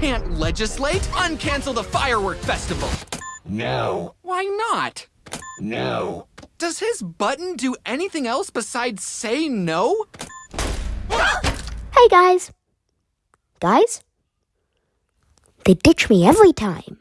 can't legislate. Uncancel the firework festival. No. Why not? No. Does his button do anything else besides say no? Hey guys. Guys? They ditch me every time.